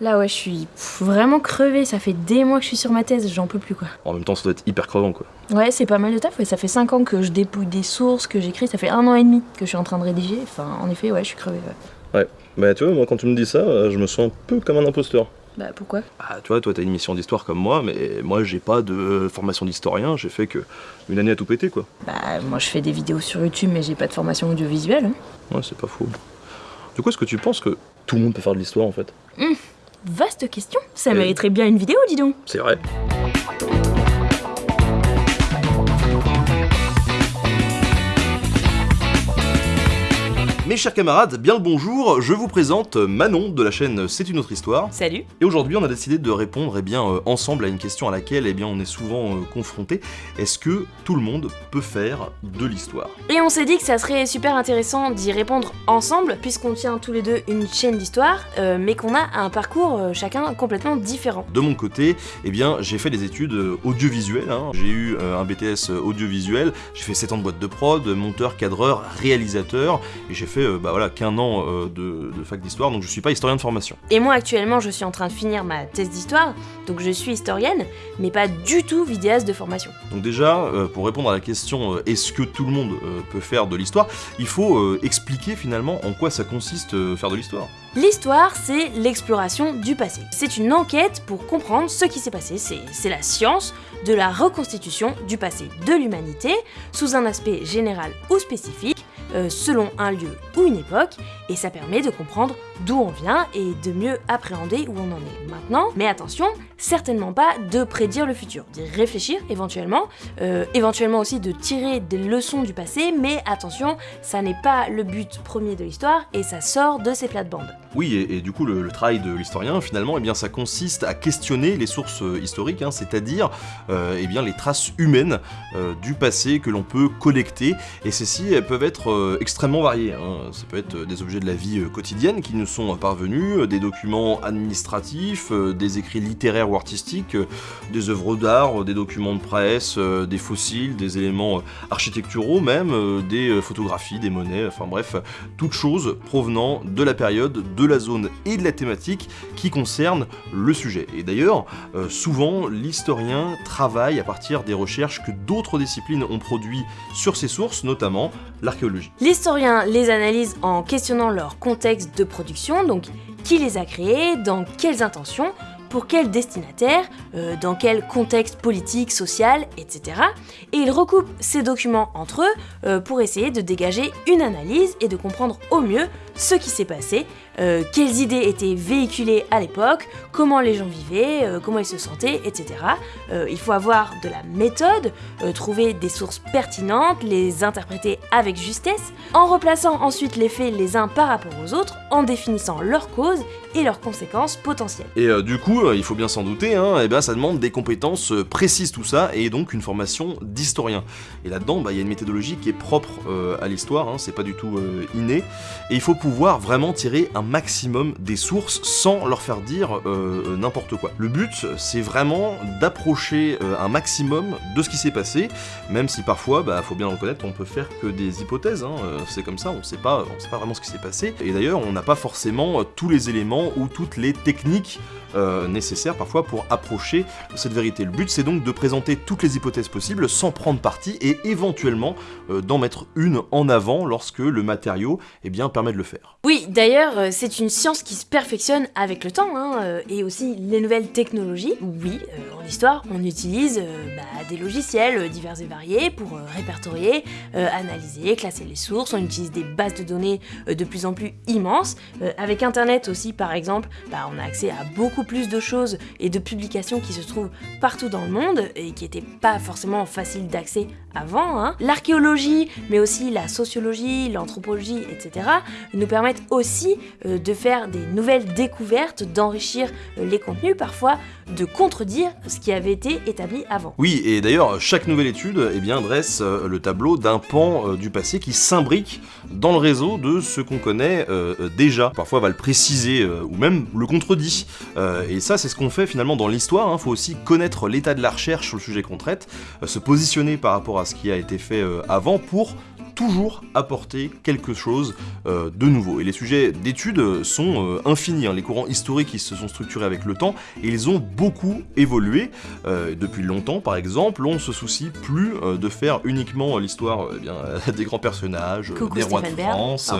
Là, ouais, je suis pff, vraiment crevée. Ça fait des mois que je suis sur ma thèse, j'en peux plus, quoi. En même temps, ça doit être hyper crevant, quoi. Ouais, c'est pas mal de taf. Ouais. Ça fait 5 ans que je dépouille des sources, que j'écris. Ça fait un an et demi que je suis en train de rédiger. Enfin, en effet, ouais, je suis crevée. Ouais. Ouais. Bah, tu vois, moi, quand tu me dis ça, euh, je me sens un peu comme un imposteur. Bah, pourquoi? Ah, tu vois, toi, t'as une mission d'histoire comme moi, mais moi, j'ai pas de formation d'historien. J'ai fait que une année à tout péter, quoi. Bah, moi, je fais des vidéos sur YouTube, mais j'ai pas de formation audiovisuelle. hein. Ouais, c'est pas faux. Du coup, est-ce que tu penses que tout le monde peut faire de l'histoire, en fait? Vaste question. Ça Et- mériterait bien une vidéo, dis donc. C'est vrai. Mes chers camarades, bien le bonjour, je vous présente Manon de la chaîne C'est une autre histoire. Salut. Et aujourd'hui, on a décidé de répondre eh bien, euh, ensemble à une question à laquelle eh bien, on est souvent euh, confronté. Est-ce que tout le monde peut faire de l'histoire? Et on s'est dit que ça serait super intéressant d'y répondre ensemble, puisqu'on tient tous les deux une chaîne d'histoire, euh, mais qu'on a un parcours chacun complètement différent. De mon côté, eh bien, j'ai fait des études audiovisuelles. hein. J'ai eu un BTS audiovisuel, j'ai fait 7 ans de boîte de prod, monteur, cadreur, réalisateur, et j'ai fait bah, voilà, qu'un an euh, de, de fac d'histoire, donc je suis pas historien de formation. Et moi actuellement je suis en train de finir ma thèse d'histoire, donc je suis historienne, mais pas du tout vidéaste de formation. Donc déjà, euh, pour répondre à la question euh, est-ce que tout le monde euh, peut faire de l'histoire, il faut euh, expliquer finalement en quoi ça consiste euh, faire de l'histoire. L'histoire, c'est l'exploration du passé. C'est une enquête pour comprendre ce qui s'est passé. C'est la science de la reconstitution du passé de l'humanité sous un aspect général ou spécifique, euh, selon un lieu ou une époque, et ça permet de comprendre d'où on vient et de mieux appréhender où on en est maintenant. Mais attention, certainement pas de prédire le futur, d'y réfléchir éventuellement, euh, éventuellement aussi de tirer des leçons du passé, mais attention, ça n'est pas le but premier de l'histoire et ça sort de ses plates-bandes. Oui, et, du coup, le, travail de l'historien, finalement, eh bien, ça consiste à questionner les sources euh, historiques, hein, c'est-à-dire euh, eh bien, les traces humaines du passé que l'on peut collecter. Et celles-ci, elles peuvent être extrêmement variées. hein. Ça peut être des objets de la vie quotidienne qui nous sont parvenus, euh, des documents administratifs, euh, des écrits littéraires ou artistiques, euh, des œuvres d'art, des documents de presse, des fossiles, des éléments architecturaux même, des photographies, des monnaies, enfin bref, toutes choses provenant de la période, de la zone et de la thématique qui concernent le sujet. Et d'ailleurs, souvent, l'historien travaille à partir des recherches que d'autres disciplines ont produit sur ces sources, notamment l'archéologie. L'historien les analyse en questionnant leur contexte de production, donc qui les a créés, dans quelles intentions, pour quel destinataire, euh, dans quel contexte politique, social, etc. Et il recoupe ces documents entre eux euh, pour essayer de dégager une analyse et de comprendre au mieux ce qui s'est passé, euh, quelles idées étaient véhiculées à l'époque, comment les gens vivaient, euh, comment ils se sentaient, etc. Euh, il faut avoir de la méthode, trouver des sources pertinentes, les interpréter avec justesse, en replaçant ensuite les faits les uns par rapport aux autres, en définissant leurs causes et leurs conséquences potentielles. Et du coup, il faut bien s'en douter, hein, eh ben, ça demande des compétences précises tout ça, et donc une formation d'historien. Et là-dedans, bah, il y a une méthodologie qui est propre à l'histoire, hein, c'est pas du tout inné, et il faut vraiment tirer un maximum des sources sans leur faire dire euh, euh, n'importe quoi. Le but, c'est vraiment d'approcher euh, un maximum de ce qui s'est passé, même si parfois, bah, faut bien reconnaître, on peut faire que des hypothèses, hein, c'est comme ça, on sait pas, on sait pas vraiment ce qui s'est passé, et d'ailleurs, on n'a pas forcément tous les éléments ou toutes les techniques euh, nécessaires parfois pour approcher cette vérité. Le but c'est donc de présenter toutes les hypothèses possibles sans prendre parti et éventuellement euh, d'en mettre une en avant lorsque le matériau eh bien, permet de le faire. Oui, d'ailleurs, euh, c'est une science qui se perfectionne avec le temps, hein, euh, et aussi les nouvelles technologies. Oui, en histoire, on utilise bah, des logiciels divers et variés pour répertorier, analyser, classer les sources. On utilise des bases de données de plus en plus immenses. Avec Internet aussi, par exemple, bah, on a accès à beaucoup plus de choses et de publications qui se trouvent partout dans le monde et qui n'étaient pas forcément faciles d'accès avant. hein. L'archéologie, mais aussi la sociologie, l'anthropologie, etc., nous permettent aussi euh, de faire des nouvelles découvertes, d'enrichir euh, les contenus, parfois de contredire ce qui avait été établi avant. Oui, et d'ailleurs, chaque nouvelle étude eh bien, dresse euh, le tableau d'un pan du passé qui s'imbrique dans le réseau de ce qu'on connaît déjà. Parfois, va le préciser ou même le contredit. Euh, et ça, c'est ce qu'on fait finalement dans l'histoire. Il faut aussi connaître l'état de la recherche sur le sujet qu'on traite, euh, se positionner par rapport à ce qui a été fait euh, avant pour toujours apporter quelque chose euh, de nouveau. Et les sujets d'études sont euh, infinis. hein. Les courants historiques ils se sont structurés avec le temps et ils ont beaucoup évolué. Euh, depuis longtemps, par exemple, on ne se soucie plus euh, de faire uniquement l'histoire euh, eh bien, des grands personnages, Coucou des rois de Stéphane. France.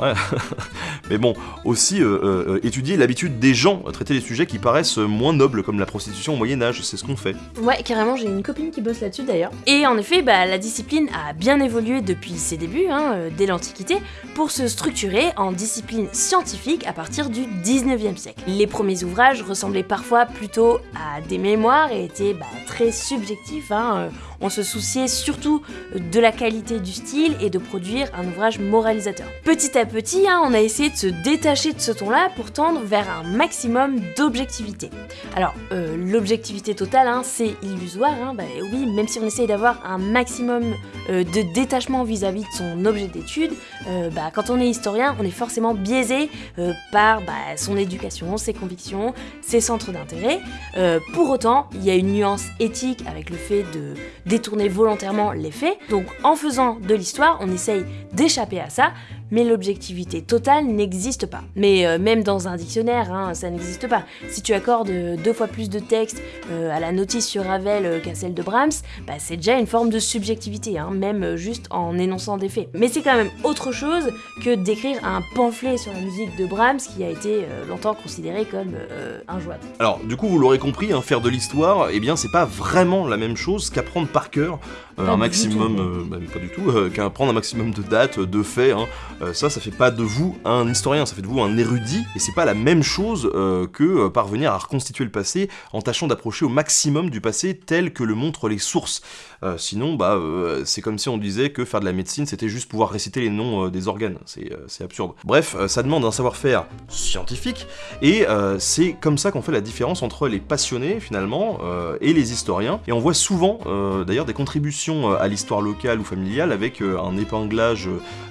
Ouais. Mais bon, aussi euh, euh, étudier l'habitude des gens à traiter des sujets qui paraissent moins nobles, comme la prostitution au Moyen-Âge, c'est ce qu'on fait. Ouais, carrément, j'ai une copine qui bosse là-dessus d'ailleurs. Et en effet, bah, la discipline a bien évolué depuis ses débuts, hein, euh, dès l'Antiquité, pour se structurer en discipline scientifique à partir du 19e siècle. Les premiers ouvrages ressemblaient parfois plutôt à des mémoires et étaient bah, très subjectifs. hein, euh, On se souciait surtout de la qualité du style et de produire un ouvrage moralisateur. Petit à petit, hein, on a essayé de se détacher de ce ton-là pour tendre vers un maximum d'objectivité. Alors, euh, l'objectivité totale, hein, c'est illusoire, hein, bah oui, même si on essaye d'avoir un maximum euh, de détachement vis-à-vis de son objet d'étude, euh, bah, quand on est historien, on est forcément biaisé par bah, son éducation, ses convictions, ses centres d'intérêt. Pour autant, il y a une nuance éthique avec le fait de détourner volontairement les faits. Donc, en faisant de l'histoire, on essaye d'échapper à ça, mais l'objectivité totale n'existe pas. Mais euh, même dans un dictionnaire, hein, ça n'existe pas. Si tu accordes euh, deux fois plus de texte euh, à la notice sur Ravel qu'à celle de Brahms, bah, c'est déjà une forme de subjectivité, hein, même juste en énonçant des faits. Mais c'est quand même autre chose que d'écrire un pamphlet sur la musique de Brahms qui a été euh, longtemps considéré comme injouable. Alors, du coup, vous l'aurez compris, hein, faire de l'histoire, eh bien, c'est pas vraiment la même chose qu'apprendre par cœur un maximum, même pas du tout, qu'apprendre un maximum de dates, de faits. Euh, ça, ça fait pas de vous un historien, ça fait de vous un érudit, et c'est pas la même chose euh, que euh, parvenir à reconstituer le passé en tâchant d'approcher au maximum du passé tel que le montrent les sources. Euh, sinon, bah, euh, c'est comme si on disait que faire de la médecine, c'était juste pouvoir réciter les noms euh, des organes. C'est absurde. Bref, ça demande un savoir-faire scientifique, et c'est comme ça qu'on fait la différence entre les passionnés, finalement, et les historiens. Et on voit souvent, d'ailleurs, des contributions à l'histoire locale ou familiale avec un épinglage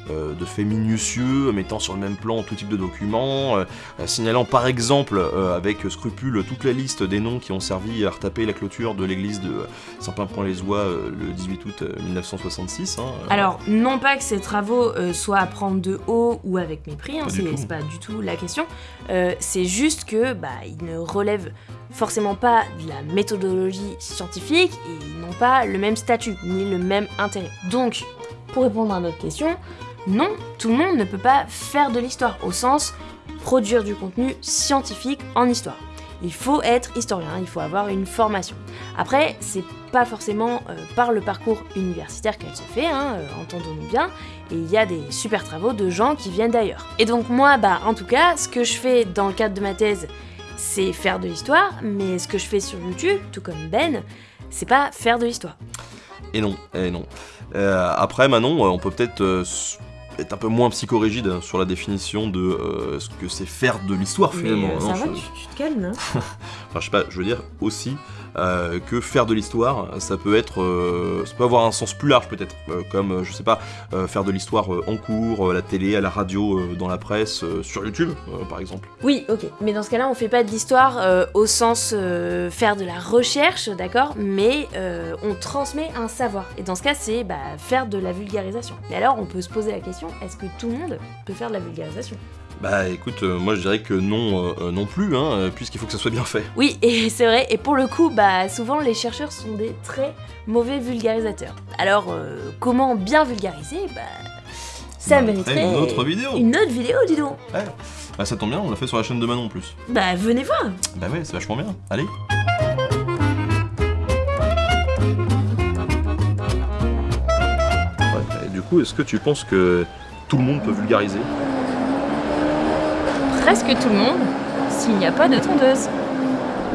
de faits minutieux, mettant sur le même plan tout type de documents, signalant par exemple avec scrupule toute la liste des noms qui ont servi à retaper la clôture de l'église de Saint-Pin-Point-les-Oies euh, le 18 août euh, 1966. hein, euh, Alors, non pas que ces travaux euh, soient à prendre de haut ou avec mépris, hein, c'est pas du tout la question. Euh, c'est juste que bah, ils ne relèvent forcément pas de la méthodologie scientifique et ils n'ont pas le même statut ni le même intérêt. Donc, pour répondre à notre question, non, tout le monde ne peut pas faire de l'histoire au sens produire du contenu scientifique en histoire. Il faut être historien, il faut avoir une formation. Après, c'est pas forcément euh, par le parcours universitaire qu'elle se fait, hein, euh, entendons-nous bien, et il y a des super travaux de gens qui viennent d'ailleurs. Et donc moi, bah en tout cas, ce que je fais dans le cadre de ma thèse, c'est faire de l'histoire, mais ce que je fais sur YouTube, tout comme Ben, c'est pas faire de l'histoire. Et non, et non. Euh, après, Manon, on peut peut-être euh, être un peu moins psychorigide sur la définition de euh, ce que c'est faire de l'histoire Mais finalement. euh, Non, ça va, tu te calmes, hein Enfin, je sais pas, je veux dire aussi euh, que faire de l'histoire, ça peut être, euh, ça peut avoir un sens plus large peut-être, euh, comme je sais pas, faire de l'histoire en cours, à la télé, à la radio, dans la presse, sur YouTube, par exemple. Oui, ok. Mais dans ce cas-là, on fait pas de l'histoire au sens faire de la recherche, d'accord Mais on transmet un savoir. Et dans ce cas, c'est bah, faire de la vulgarisation. Et alors, on peut se poser la question est-ce que tout le monde peut faire de la vulgarisation? Bah écoute, euh, moi je dirais que non, euh, euh, non plus, hein, puisqu'il faut que ça soit bien fait. Oui, et c'est vrai. Et pour le coup, bah, souvent, les chercheurs sont des très mauvais vulgarisateurs. Alors, euh, comment bien vulgariser Bah, ça Bah, mériterait une autre vidéo. Une autre vidéo, dis donc. Ouais. Bah ça tombe bien, on l'a fait sur la chaîne de Manon en plus. Bah, venez voir. Bah ouais, c'est vachement bien. Allez. Ouais, et du coup, est-ce que tu penses que tout le monde peut vulgariser? Presque tout le monde, s'il n'y a pas de tondeuse.